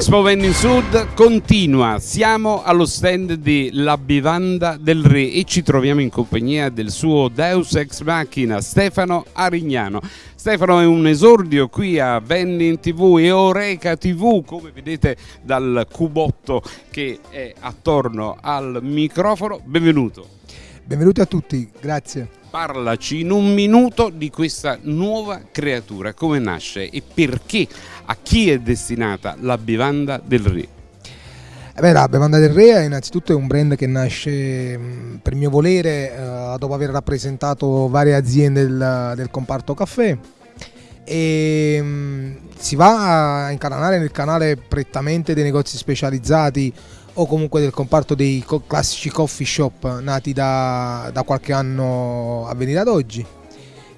Expo Vending Sud continua, siamo allo stand di La Bivanda del Re e ci troviamo in compagnia del suo Deus Ex Machina Stefano Arignano. Stefano è un esordio qui a Vending TV e Oreca TV, come vedete dal cubotto che è attorno al microfono. Benvenuto. Benvenuti a tutti, grazie. Parlaci in un minuto di questa nuova creatura, come nasce e perché a chi è destinata la bevanda del re? Eh beh, la bevanda del re è innanzitutto un brand che nasce per mio volere eh, dopo aver rappresentato varie aziende del, del comparto caffè e mh, si va a incanalare nel canale prettamente dei negozi specializzati o comunque del comparto dei classici coffee shop nati da, da qualche anno a venire ad oggi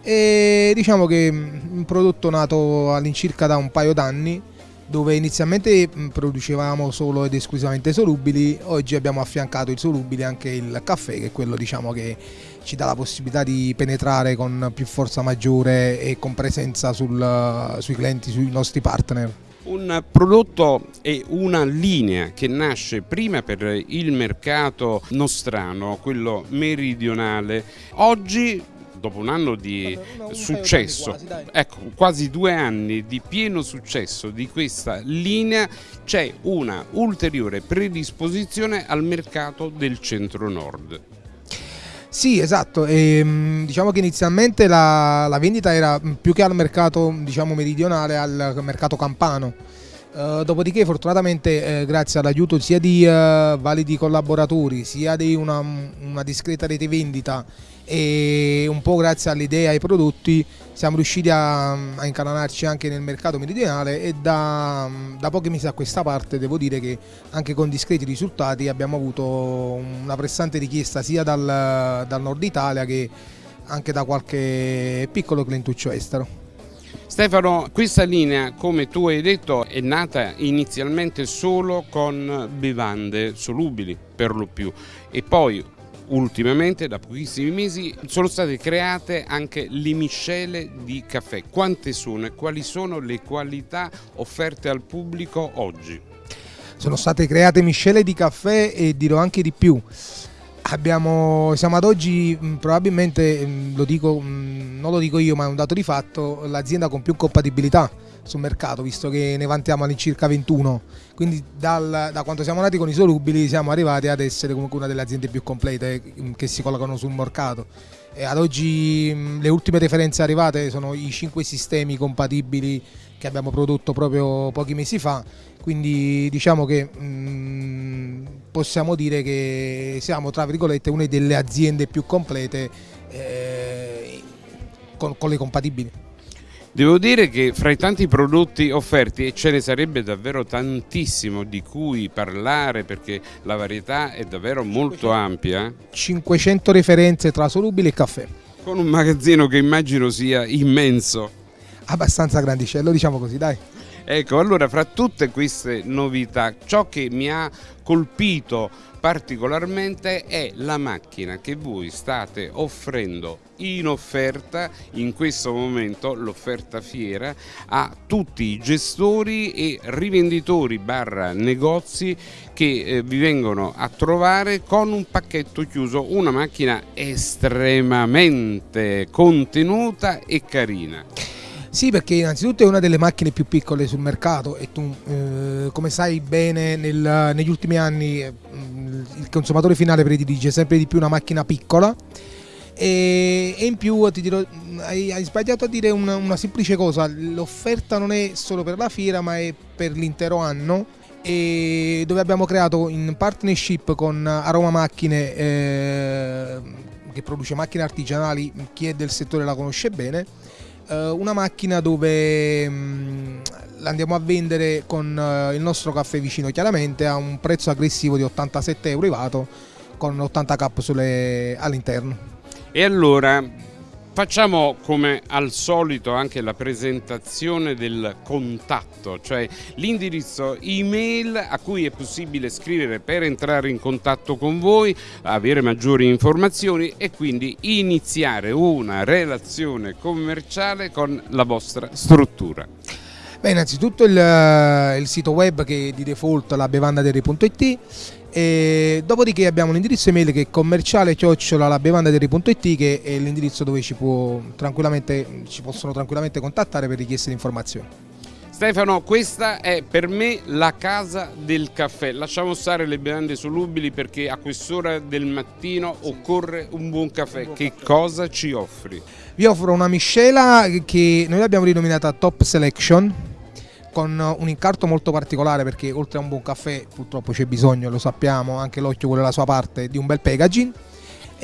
e diciamo che mm, un prodotto nato all'incirca da un paio d'anni dove inizialmente mm, producevamo solo ed esclusivamente solubili, oggi abbiamo affiancato il solubile anche il caffè che è quello diciamo che ci dà la possibilità di penetrare con più forza maggiore e con presenza sul, sui clienti, sui nostri partner. Un prodotto e una linea che nasce prima per il mercato nostrano, quello meridionale, oggi dopo un anno di successo, quasi, ecco, quasi due anni di pieno successo di questa linea, c'è una ulteriore predisposizione al mercato del centro-nord. Sì, esatto, e, ehm, diciamo che inizialmente la, la, vendita era più che al mercato diciamo, meridionale, al mercato campano. Uh, dopodiché fortunatamente eh, grazie all'aiuto sia di uh, validi collaboratori sia di una, una discreta rete vendita e un po' grazie all'idea e ai prodotti siamo riusciti a, a incanalarci anche nel mercato meridionale e da, da, pochi mesi a questa parte devo dire che anche con discreti risultati abbiamo avuto una pressante richiesta sia dal, dal nord Italia che anche da qualche piccolo clientuccio estero. Stefano, questa linea, come tu hai detto, è nata inizialmente solo con bevande solubili per lo più e poi ultimamente da pochissimi mesi sono state create anche le miscele di caffè. Quante sono e quali sono le qualità offerte al pubblico oggi? Sono state create miscele di caffè e dirò anche di più. Abbiamo, siamo ad oggi probabilmente, lo dico, non lo dico io ma è un dato di fatto, l'azienda con più compatibilità sul mercato, visto che ne vantiamo all'incirca 21. Quindi dal, da quando siamo nati con i solubili siamo arrivati ad essere comunque una delle aziende più complete mm, che si collocano sul mercato. E ad oggi mm, le ultime referenze arrivate sono i 5 sistemi compatibili che abbiamo prodotto proprio pochi mesi fa, quindi diciamo che mm, possiamo dire che siamo tra virgolette una delle aziende più complete eh, con, con le compatibili. Devo dire che fra i tanti prodotti offerti, e ce ne sarebbe davvero tantissimo di cui parlare perché la varietà è davvero molto ampia. 500 referenze tra solubile e caffè. Con un magazzino che immagino sia immenso. Abbastanza grandicello, diciamo così, dai. Ecco, allora fra tutte queste novità, ciò che mi ha colpito particolarmente è la macchina che voi state offrendo in offerta in questo momento l'offerta fiera a tutti i gestori e rivenditori barra negozi che eh, vi vengono a trovare con un pacchetto chiuso una macchina estremamente contenuta e carina sì, perché innanzitutto è una delle macchine più piccole sul mercato e tu, eh, come sai bene, nel, negli ultimi anni eh, il consumatore finale predilige sempre di più una macchina piccola e, e in più ti dirò, hai, hai sbagliato a dire una, una semplice cosa, l'offerta non è solo per la fiera ma è per l'intero anno e dove abbiamo creato in partnership con Aroma Macchine eh, che produce macchine artigianali, chi è del settore la conosce bene una macchina dove mm, l'andiamo a vendere con eh, il nostro caffè vicino chiaramente a un prezzo aggressivo di 87 euro elevato con 80 capsule all'interno. E allora Facciamo come al solito anche la presentazione del contatto, cioè l'indirizzo email a cui è possibile scrivere per entrare in contatto con voi, avere maggiori informazioni e quindi iniziare una relazione commerciale con la vostra struttura. Beh, innanzitutto il, il, sito web che di default la bevandaderri.it e dopodiché abbiamo l'indirizzo email che è commerciale chiocciola la bevandaderri.it che è l'indirizzo dove ci, ci possono tranquillamente contattare per richieste di informazioni. Stefano, questa è per me la casa del caffè. Lasciamo stare le bevande solubili perché a quest'ora del mattino occorre un buon caffè. Un buon che caffè. cosa ci offri? Vi offro una miscela che noi l'abbiamo rinominata Top Selection con un incarto molto particolare perché oltre a un buon caffè purtroppo c'è bisogno, lo sappiamo, anche l'occhio vuole la sua parte, di un bel packaging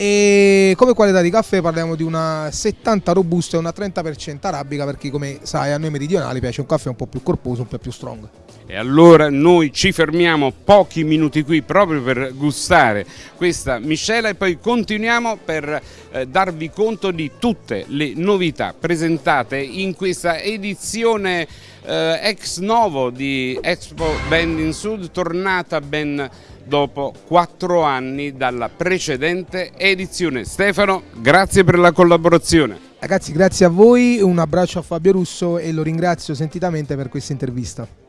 e come qualità di caffè parliamo di una 70 robusta e una 30% arabica perché come sai a noi meridionali piace un caffè un po' più corposo, un po' più strong. E allora noi ci fermiamo pochi minuti qui proprio per gustare questa miscela e poi continuiamo per eh, darvi conto di tutte le novità presentate in questa edizione eh, ex novo di Expo Bend in Sud tornata ben dopo quattro anni dalla precedente edizione. Stefano, grazie per la collaborazione. Ragazzi, grazie a voi, un abbraccio a Fabio Russo e lo ringrazio sentitamente per questa intervista.